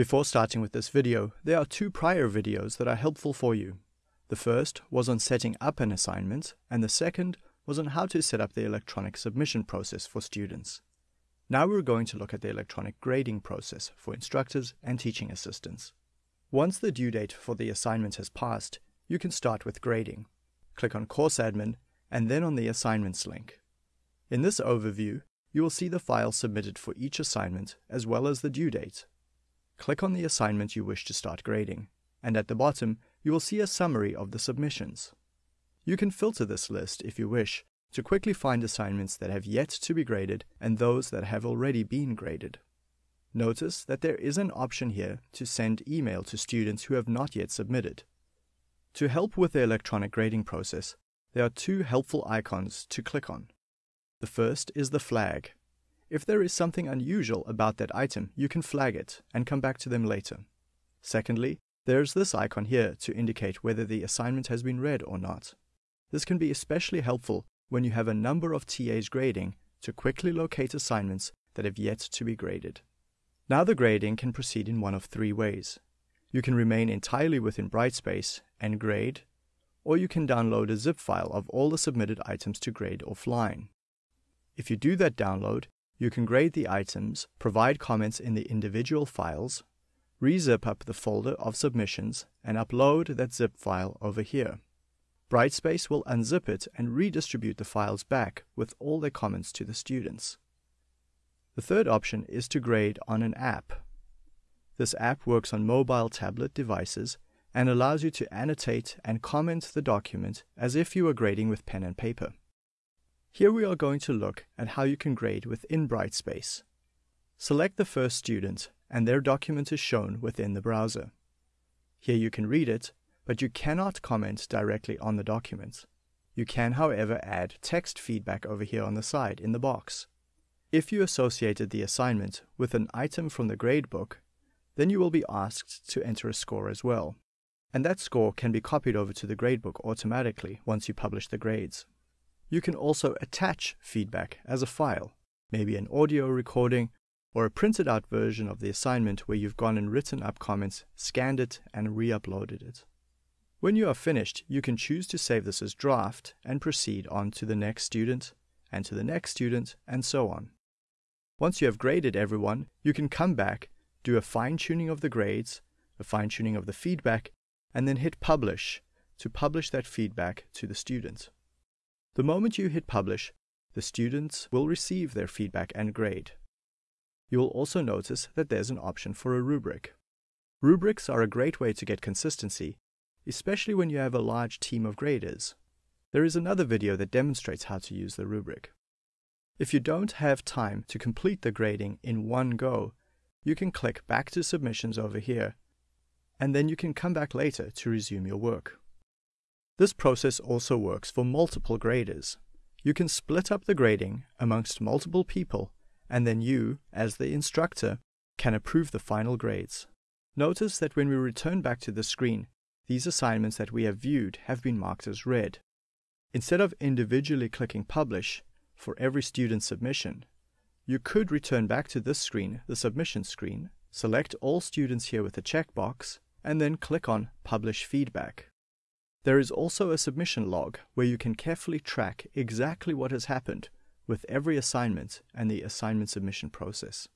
Before starting with this video, there are two prior videos that are helpful for you. The first was on setting up an assignment, and the second was on how to set up the electronic submission process for students. Now we're going to look at the electronic grading process for instructors and teaching assistants. Once the due date for the assignment has passed, you can start with grading. Click on Course Admin and then on the Assignments link. In this overview, you will see the file submitted for each assignment as well as the due date. Click on the assignment you wish to start grading, and at the bottom you will see a summary of the submissions. You can filter this list if you wish to quickly find assignments that have yet to be graded and those that have already been graded. Notice that there is an option here to send email to students who have not yet submitted. To help with the electronic grading process, there are two helpful icons to click on. The first is the flag. If there is something unusual about that item, you can flag it and come back to them later. Secondly, there's this icon here to indicate whether the assignment has been read or not. This can be especially helpful when you have a number of TAs grading to quickly locate assignments that have yet to be graded. Now the grading can proceed in one of three ways. You can remain entirely within Brightspace and grade, or you can download a zip file of all the submitted items to grade offline. If you do that download, you can grade the items, provide comments in the individual files, rezip up the folder of submissions, and upload that zip file over here. Brightspace will unzip it and redistribute the files back with all their comments to the students. The third option is to grade on an app. This app works on mobile tablet devices and allows you to annotate and comment the document as if you were grading with pen and paper. Here we are going to look at how you can grade within Brightspace. Select the first student and their document is shown within the browser. Here you can read it but you cannot comment directly on the document. You can, however, add text feedback over here on the side in the box. If you associated the assignment with an item from the gradebook, then you will be asked to enter a score as well. And that score can be copied over to the gradebook automatically once you publish the grades. You can also attach feedback as a file, maybe an audio recording or a printed out version of the assignment where you've gone and written up comments, scanned it, and re uploaded it. When you are finished, you can choose to save this as draft and proceed on to the next student, and to the next student, and so on. Once you have graded everyone, you can come back, do a fine tuning of the grades, a fine tuning of the feedback, and then hit publish to publish that feedback to the student. The moment you hit publish, the students will receive their feedback and grade. You will also notice that there's an option for a rubric. Rubrics are a great way to get consistency especially when you have a large team of graders. There is another video that demonstrates how to use the rubric. If you don't have time to complete the grading in one go, you can click back to submissions over here, and then you can come back later to resume your work. This process also works for multiple graders. You can split up the grading amongst multiple people, and then you, as the instructor, can approve the final grades. Notice that when we return back to the screen, these assignments that we have viewed have been marked as read. Instead of individually clicking Publish for every student submission, you could return back to this screen, the submission screen, select all students here with a checkbox, and then click on Publish Feedback. There is also a submission log where you can carefully track exactly what has happened with every assignment and the assignment submission process.